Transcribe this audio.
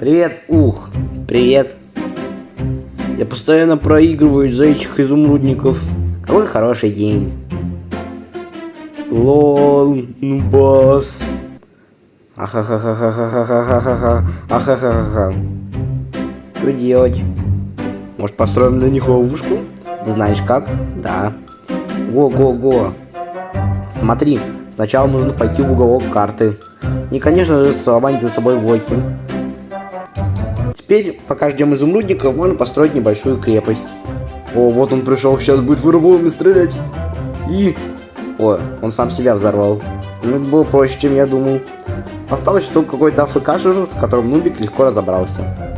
Привет, ух, привет. Я постоянно проигрываю из-за этих изумрудников. Какой хороший день. Лол, ну бас. Ахахахахахахахаха. Ахахахаха. Что делать? Может построим на них ловушку? Ты знаешь как? Да. Го-го-го. Смотри, сначала нужно пойти в уголок карты. И, конечно же, за собой блоки. Теперь, пока ждем изумрудников, можно построить небольшую крепость. О, вот он пришел, сейчас будет фаерболами стрелять. И... О, он сам себя взорвал. Ну, это было проще, чем я думал. Осталось, что какой-то АФК с которым Нубик легко разобрался.